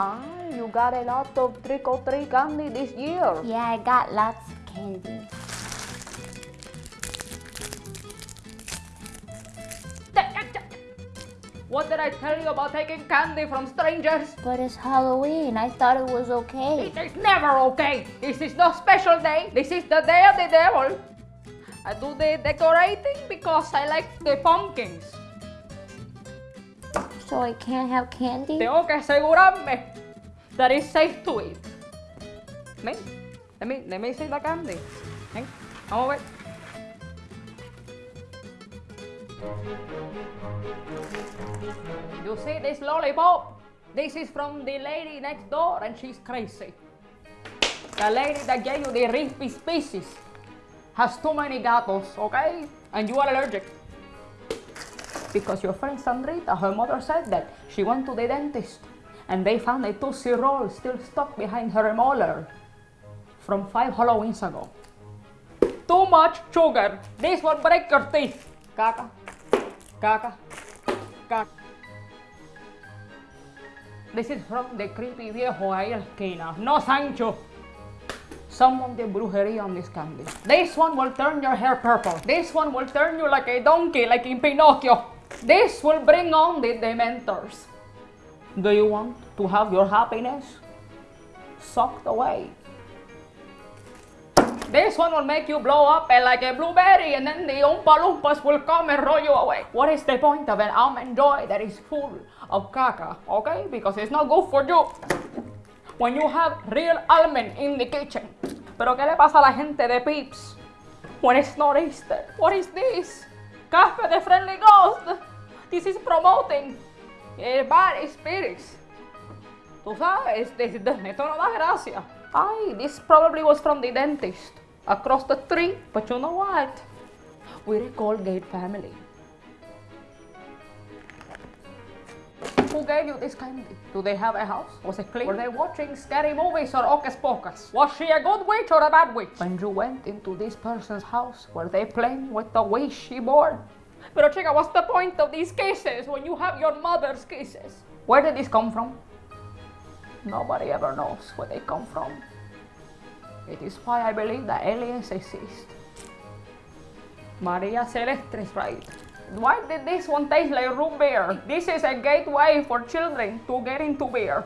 Ah, got a lot of trick or treat candy this year. Yeah, I got lots of candy. What did I tell you about taking candy from strangers? But it's Halloween. I thought it was okay. It is never okay. This is no special day. This is the day of the devil. I do the decorating because I like the pumpkins. So I can't have candy? Tengo que asegurarme that it's safe to eat. Me, let me, let me see the candy. Ven, vamos a ver. You see this lollipop? This is from the lady next door and she's crazy. The lady that gave you the Reese's Pieces has too many gatos, okay? And you are allergic. Because your friend Sandrita, her mother said that she went to the dentist and they found a Tootsie Roll still stuck behind her molar from five Halloweens ago. Too much sugar. This will break your teeth. Caca. Caca. Caca. This is from the creepy viejo ahí. No, Sancho. Some of the brujeria on this candy. This one will turn your hair purple. This one will turn you like a donkey, like in Pinocchio. This will bring on the dementors. Do you want to have your happiness sucked away? This one will make you blow up like a blueberry and then the Oompa Loompas will come and roll you away. What is the point of an almond joy that is full of caca, okay? Because it's not good for you when you have real almond in the kitchen. Pero ¿qué le pasa a la gente de Peeps when it's not Easter? What is this? Casper de Friendly Ghost. This is promoting eh, bad spirits. Tú sabes, esto no da gracia. Ay, this probably was from the dentist across the street. But you know what? We're a Colgate family. Who gave you this candy? Do they have a house? Was it clean? Were they watching scary movies or Hocus Pocus? Was she a good witch or a bad witch? When you went into this person's house, were they playing with the Ouija board? Pero chica, what's the point of these cases when you have your mother's cases? Where did this come from? Nobody ever knows where they come from. It is why I believe that aliens exist. Maria Celeste is right. Why did this one taste like root beer? This is a gateway for children to get into beer.